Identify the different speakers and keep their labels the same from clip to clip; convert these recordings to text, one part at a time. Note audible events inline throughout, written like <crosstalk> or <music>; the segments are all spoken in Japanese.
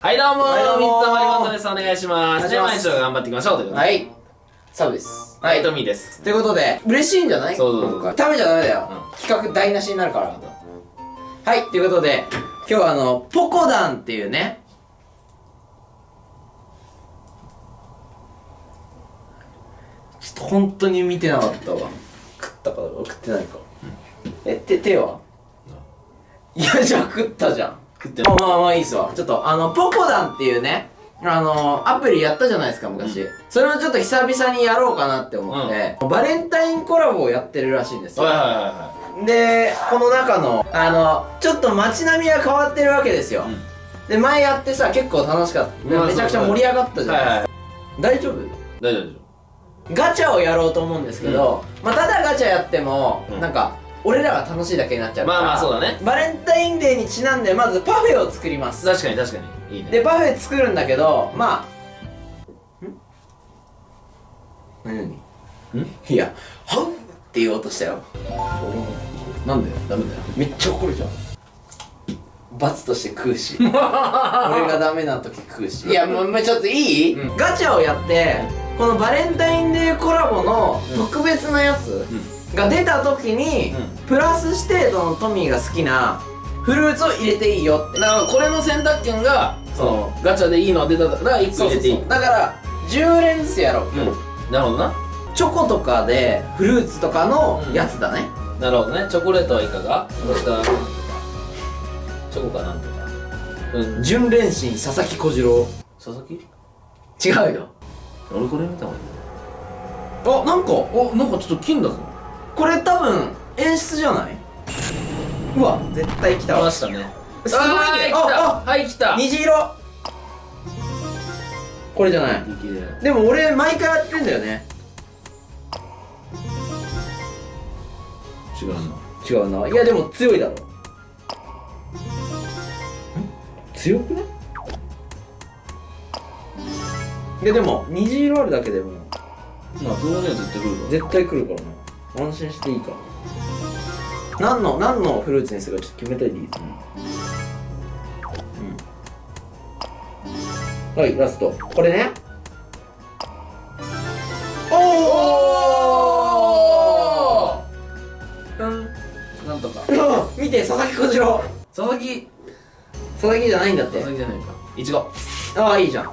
Speaker 1: はい、どうもー、
Speaker 2: はいどうもー
Speaker 1: 水溜りボンドです。お願いします。じゃあ、
Speaker 2: お願いします
Speaker 1: 毎日頑張っていきましょう。ということで。
Speaker 2: はい。サブです。
Speaker 1: はい、トミーです。
Speaker 2: ということで、嬉しいんじゃない
Speaker 1: そうそうそう
Speaker 2: 今回ダメじゃダメだよ。
Speaker 1: う
Speaker 2: 企画台無しになるから。はい、ということで、今日はあの、ポコダンっていうね、ちょっと本当に見てなかったわ。食ったか食ってないか。え、手、手は？いや、じゃあ食ったじゃん。
Speaker 1: 食って
Speaker 2: まあまあまあいいっすわ。ちょっとあの、ポコダンっていうね、あのアプリやったじゃないですか、昔。それをちょっと久々にやろうかなって思って、バレンタインコラボをやってるらしいんですよ。
Speaker 1: はいはいはいは
Speaker 2: で、この中の、あの、ちょっと街並みが変わってるわけですよ。
Speaker 1: い。
Speaker 2: で、前やってさ、結構楽しかった。
Speaker 1: うん
Speaker 2: めちゃくちゃ盛り上がったじゃないですか。大丈夫？
Speaker 1: 大丈夫大丈
Speaker 2: ガチャをやろうと思うんですけど、まあ、ただガチャやっても、
Speaker 1: うん
Speaker 2: なんか、俺らが楽しいだけになっちゃうから。
Speaker 1: まあまあそうだね
Speaker 2: バレンタインデーにちなんで、まずパフェを作ります
Speaker 1: 夫。。確かに確かに。いいね。
Speaker 2: で、パフェ作るんだけど、まあ、ん？何？何？
Speaker 1: ん？
Speaker 2: いや、はうって言おうとしたよ。
Speaker 1: なんで？ダメだよ。
Speaker 2: めっちゃ怒るじゃん。罰として食うし。<laughs> 俺がダメな時食うし。いや、もう、ちょっといい、
Speaker 1: うん
Speaker 2: ガチャをやって、このバレンタインデーコラボの特別なやつが出た時に、
Speaker 1: うん
Speaker 2: プラスして、そのトミーが好きなフルーツを入れていいよって。
Speaker 1: だから、これの選択権が、その、ガチャでいいのが出たから、1個入れていい。
Speaker 2: だから、10連ずつやろう。
Speaker 1: うん。なるほどな。
Speaker 2: チョコとかでフルーツとかのやつだね、
Speaker 1: なるほどね。チョコレートはいかが？チョコかなんとか。うん。
Speaker 2: 純連心佐々木小次郎
Speaker 1: 佐々木？
Speaker 2: 違うよ
Speaker 1: 俺これ見たもん。
Speaker 2: あなんか
Speaker 1: お、なんかちょっと金だぞ。
Speaker 2: これ多分演出じゃない？うわ絶対来た。わ
Speaker 1: 来ましたね。
Speaker 2: すごいね。
Speaker 1: はい、来た。
Speaker 2: あ
Speaker 1: はい、来た。
Speaker 2: 虹色。これじゃない？
Speaker 1: 力で。
Speaker 2: でも俺毎回やってんだよね。
Speaker 1: 違うな。
Speaker 2: 違うな。いやでも強いだろ。強くね？いやでも虹色あるだけでも。
Speaker 1: まあ、そこには絶対来るわ。
Speaker 2: 絶対来るからな安心していいから何の何のフルーツにするかちょっと決めたいでいい？ですねうんはいラストこれねおお
Speaker 1: うん。なんとか。<laughs>
Speaker 2: 見て佐々木小次郎
Speaker 1: 佐々木。
Speaker 2: 佐々木じゃないんだって
Speaker 1: 佐々木じゃないか。いちご。
Speaker 2: ああいいじゃん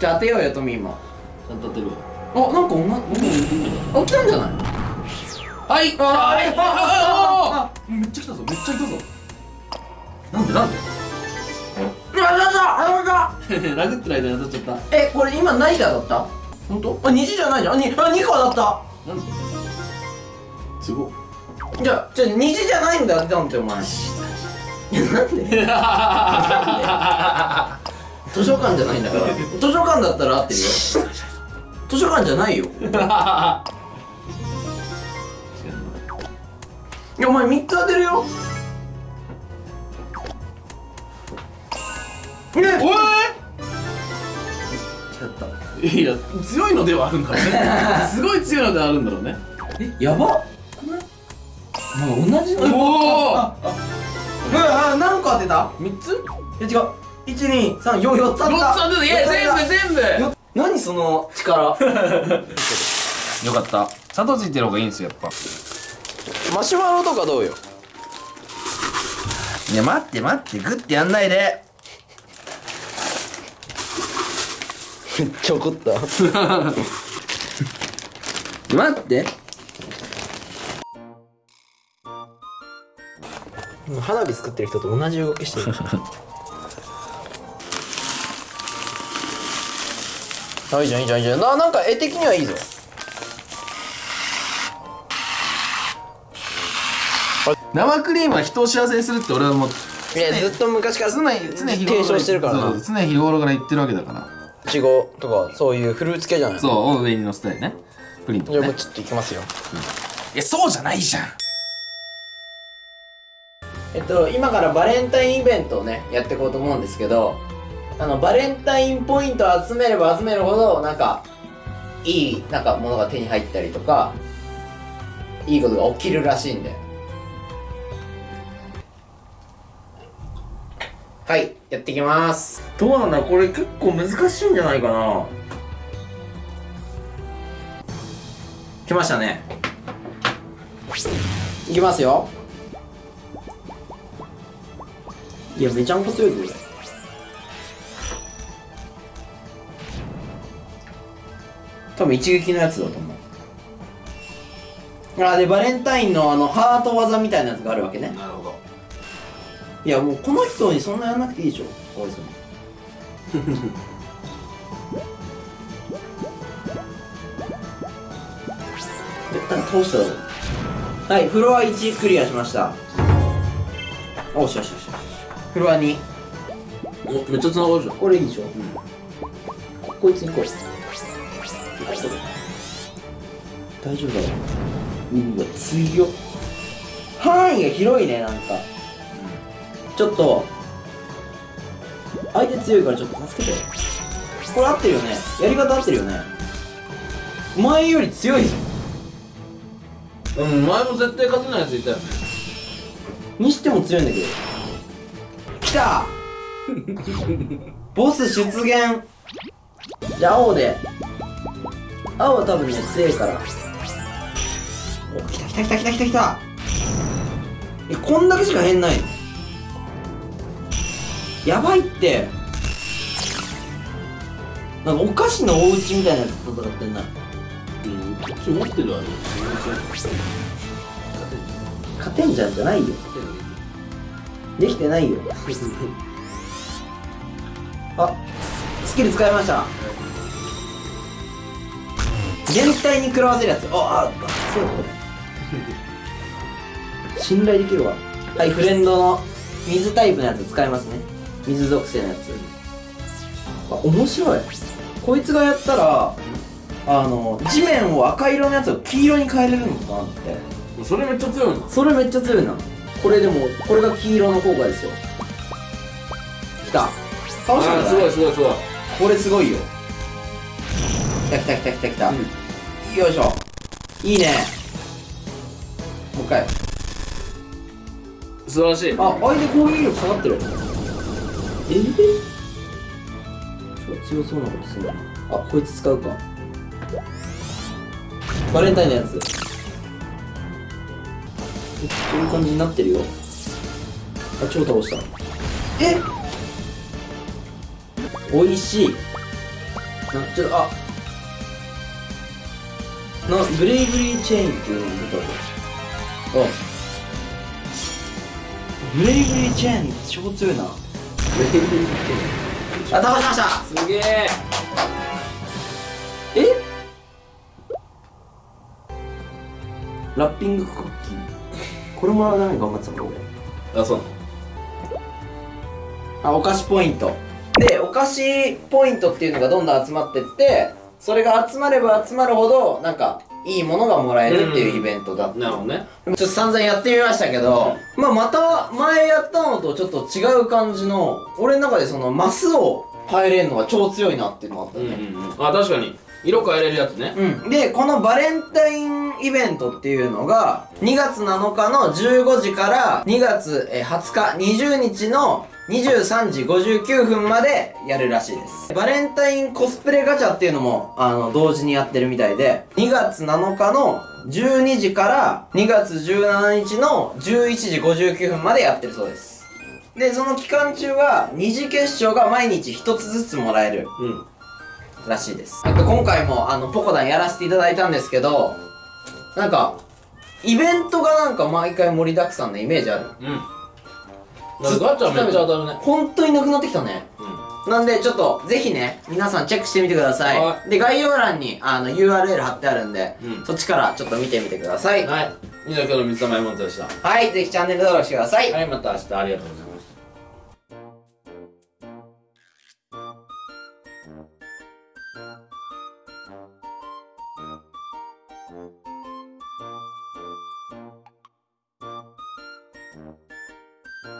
Speaker 2: じゃあ当てようよトミーも
Speaker 1: ちゃんと当てるわ。
Speaker 2: あなんかおなあ来たんじゃない
Speaker 1: はい。
Speaker 2: あ
Speaker 1: はい
Speaker 2: ああ
Speaker 1: あめっちゃ来たぞめっちゃ来たぞ。なんでなんで？
Speaker 2: うわなんだあなんだ。<laughs>
Speaker 1: 殴ってる間に当たっちゃった。
Speaker 2: えこれ今何がだった？
Speaker 1: 本当？
Speaker 2: あ虹じゃないじゃん。あにあ2個だった。
Speaker 1: なんで？すごい
Speaker 2: じゃあ、じゃあ虹じゃないんだってなんてお前。<laughs> いや、なんで？図書館じゃないんだから。図書館だったら合ってるよ。図書館じゃないよ。<laughs> お前3つ当てるよ。ね
Speaker 1: おい
Speaker 2: やった。
Speaker 1: いや強いのではあるんだろうね <laughs> すごい強いのではあるんだろうね
Speaker 2: え、やばくないなんか同じの。
Speaker 1: おお
Speaker 2: あ、あ、何個当てた
Speaker 1: 3つ
Speaker 2: いや違う。1、2、3、4、4つ当てた。
Speaker 1: 4つ当てたいや全部全部
Speaker 2: よ何その力
Speaker 1: よかった砂糖ついてる方がいいんですよやっぱ
Speaker 2: マシュマロとかどうよ？
Speaker 1: いや待って待ってグッてやんないで。
Speaker 2: めっちゃ怒った。<laughs>
Speaker 1: 待って。
Speaker 2: 花火作ってる人と同じ動きしてる。<laughs> あいいじゃんいいじゃんいいじゃん。ななんか絵的にはいいぞ
Speaker 1: 生クリームは人を幸せにするって俺はもう
Speaker 2: いやずっと昔から
Speaker 1: 常に常日頃
Speaker 2: 提唱してるから
Speaker 1: そう
Speaker 2: な
Speaker 1: 常日頃から言ってるわけだから。
Speaker 2: いちごとかそういうフルーツ系じゃない
Speaker 1: そうを上に乗せたりね。プリントね。
Speaker 2: じゃあもうちょっといきますよ。
Speaker 1: いやそうじゃないじゃん。
Speaker 2: えっと今からバレンタインイベントをねやっていこうと思うんですけどあのバレンタインポイントを集めれば集めるほどなんかいいなんかものが手に入ったりとかいいことが起きるらしいんではいやっていきます。どうなんだこれ結構難しいんじゃないかな。来ましたね。いきますよ。いやめちゃんこ強いぞ。多分一撃のやつだと思う。あでバレンタインのあのハート技みたいなやつがあるわけね。
Speaker 1: なるほど
Speaker 2: いやもうこの人にそんなやらなくていいでしょ。大泉。<laughs> 絶対倒しただろはいフロア1クリアしました。おしよしよしよし。フロア2
Speaker 1: おめっちゃ繋がるじゃん。
Speaker 2: これいいでしょ、ここいつに行こう。大丈夫だろ。うわ強っ。範囲が広いねなんかちょっと相手強いからちょっと助けて。これ合ってるよね。やり方合ってるよね。前より強いぞ。
Speaker 1: うん前も絶対勝てないやついたよね。
Speaker 2: にしても強いんだけど。来た！<laughs> ボス出現。じゃあ青で。青は多分ね強いから。お来た来た来た来た来た来た。えこんだけしか変ないの？やばいって。なんかお菓子のお家みたいなやつと戦ってんな。
Speaker 1: うんこっち持ってるわね
Speaker 2: 勝てんじゃんじゃないよ。できてないよ。あスキル使いました。全体に食らわせるやつ。ああそうこれ <laughs> 信頼できるわ。はいフレンドの水タイプのやつ使いますね水属性のやつ。あ面白い。こいつがやったらあの地面を赤色のやつを黄色に変えれるのかなって。
Speaker 1: それめっちゃ強いな。
Speaker 2: それめっちゃ強いな。これでもこれが黄色の効果ですよ。きた。倒した
Speaker 1: すごいすごいすごい。
Speaker 2: これすごいよ。きたきたきたきたきた、よいしょ。いいね。もう一回。
Speaker 1: 素晴らしい。
Speaker 2: あ相手攻撃力下がってるえ？え強そうなことするなあこいつ使うか。バレンタインのやつ。えこういう感じになってるよ。あ超倒した。え？美味しい。なちょっとあ。なブレイブリーチェーンっていうのが出たぞあブレイブリーチェーン超強いなあ倒しました。
Speaker 1: すげえ。
Speaker 2: え？ラッピングクッキー？これもらうために頑張ってたの俺。
Speaker 1: あそう。
Speaker 2: あお菓子ポイント。でお菓子ポイントっていうのがどんどん集まってってそれが集まれば集まるほどなんかいいものがもらえるっていうイベントだった、
Speaker 1: なるほどね。
Speaker 2: ちょっと散々やってみましたけど、まあまた前やったのとちょっと違う感じの俺の中でそのマスを変えれるのが超強いなっていうのがあった
Speaker 1: うん
Speaker 2: ね、
Speaker 1: うんうん。あ確かに。色変えれるやつね。
Speaker 2: うん、でこのバレンタインイベントっていうのが2月7日の15時から2月えー20日20日の23時59分までやるらしいです。バレンタインコスプレガチャっていうのもあの同時にやってるみたいで2月7日の12時から2月17日の11時59分までやってるそうです。でその期間中は二次決勝が毎日1つずつもらえる
Speaker 1: うん
Speaker 2: らしいです。なんか今回もあのポコダンやらせていただいたんですけどなんかイベントがなんか毎回盛りだくさんのイメージある。
Speaker 1: うん。ガチャめっちゃ当たるね。
Speaker 2: 本当になくなってきたね。
Speaker 1: う
Speaker 2: なんでちょっとぜひね皆さんチェックしてみてくださ
Speaker 1: はい。
Speaker 2: で概要欄にあの URL 貼ってあるんで、
Speaker 1: うん。
Speaker 2: そっちからちょっと見てみてください。
Speaker 1: んはい。以上今日の水溜りボントでした。
Speaker 2: はいぜひチャンネル登録してください。
Speaker 1: はいまた明日ありがとうございます